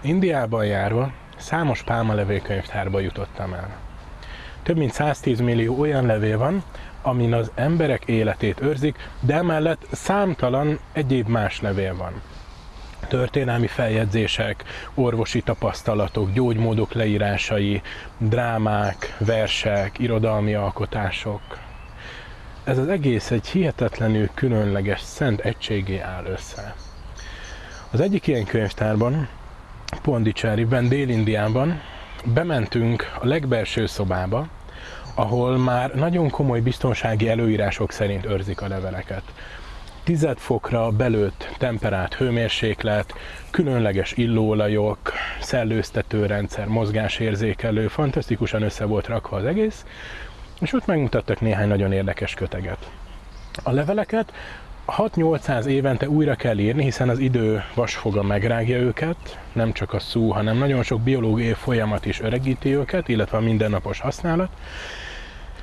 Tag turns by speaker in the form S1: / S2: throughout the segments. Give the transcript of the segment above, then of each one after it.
S1: Indiában járva számos pálmalevél jutottam el. Több mint 110 millió olyan levél van, amin az emberek életét őrzik, de emellett számtalan egyéb más levél van. Történelmi feljegyzések, orvosi tapasztalatok, gyógymódok leírásai, drámák, versek, irodalmi alkotások. Ez az egész egy hihetetlenül különleges szent egységé áll össze. Az egyik ilyen könyvtárban, Pondicherryben, Dél-Indiában bementünk a legbelső szobába, ahol már nagyon komoly biztonsági előírások szerint őrzik a leveleket. Tized fokra belőtt temperált hőmérséklet, különleges illóolajok, szellőztetőrendszer, mozgásérzékelő, fantasztikusan össze volt rakva az egész, és ott megmutattak néhány nagyon érdekes köteget. A leveleket 6-800 évente újra kell írni, hiszen az idő vasfoga megrágja őket, nem csak a szó, hanem nagyon sok biológiai folyamat is öregíti őket, illetve a mindennapos használat.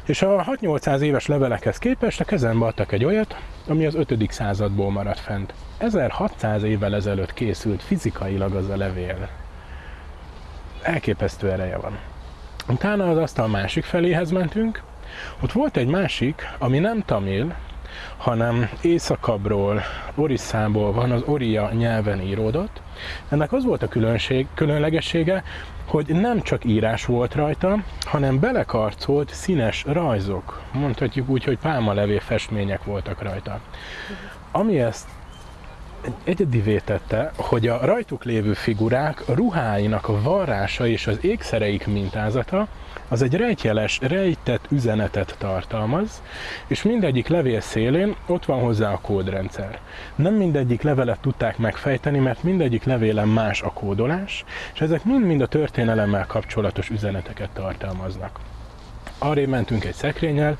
S1: És a 6-800 éves levelekhez képest a kezembe adtak egy olyat, ami az 5. századból maradt fent. 1600 évvel ezelőtt készült fizikailag az a levél. Elképesztő ereje van. Utána az asztal másik feléhez mentünk, ott volt egy másik, ami nem tamil, hanem északabbról, Orisszából van, az Oria nyelven íródott. Ennek az volt a különség, különlegessége, hogy nem csak írás volt rajta, hanem belekarcolt színes rajzok, mondhatjuk úgy, hogy pálmalevé festmények voltak rajta. Ami ezt egyedivé tette, hogy a rajtuk lévő figurák ruháinak a varrása és az ékszereik mintázata az egy rejtjeles, rejtett üzenetet tartalmaz, és mindegyik levél szélén ott van hozzá a kódrendszer. Nem mindegyik levelet tudták megfejteni, mert mindegyik levélen más a kódolás, és ezek mind-mind a történelemmel kapcsolatos üzeneteket tartalmaznak. Arra mentünk egy szekrényel,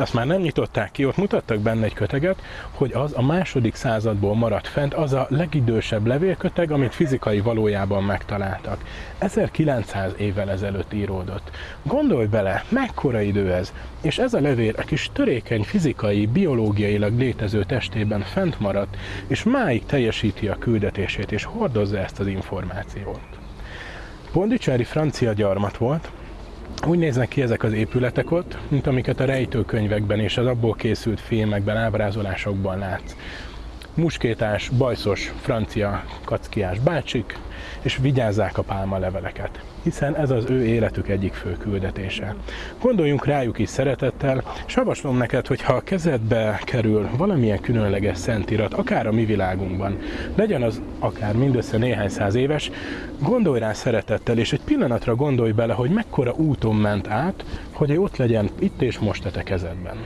S1: azt már nem nyitották ki, ott mutattak benne egy köteget, hogy az a második századból maradt fent, az a legidősebb levélköteg, amit fizikai valójában megtaláltak. 1900 évvel ezelőtt íródott. Gondolj bele, mekkora idő ez, és ez a levél a kis törékeny fizikai, biológiailag létező testében fent maradt, és máig teljesíti a küldetését, és hordozza ezt az információt. Pondicherry francia gyarmat volt, úgy néznek ki ezek az épületek ott, mint amiket a rejtőkönyvekben és az abból készült filmekben, ábrázolásokban látsz. Muskétás, bajszos, francia kackiás bácsik, és vigyázzák a pálma leveleket, hiszen ez az ő életük egyik fő küldetése. Gondoljunk rájuk is szeretettel, és javaslom neked, hogy ha a kezedbe kerül valamilyen különleges szentirat, akár a mi világunkban, legyen az akár mindössze néhány száz éves, gondolj rá szeretettel, és egy pillanatra gondolj bele, hogy mekkora úton ment át, hogy ott legyen itt és most a te kezedben.